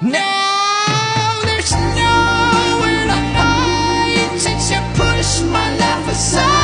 Now there's nowhere to hide since you pushed my life aside.